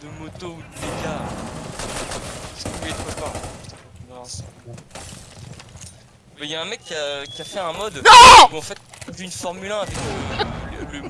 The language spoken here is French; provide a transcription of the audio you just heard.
de moto ou de méca. Qu'est-ce que trop Il y a un mec qui a, qui a fait un mode où en fait, vu Formule 1 avec. euh,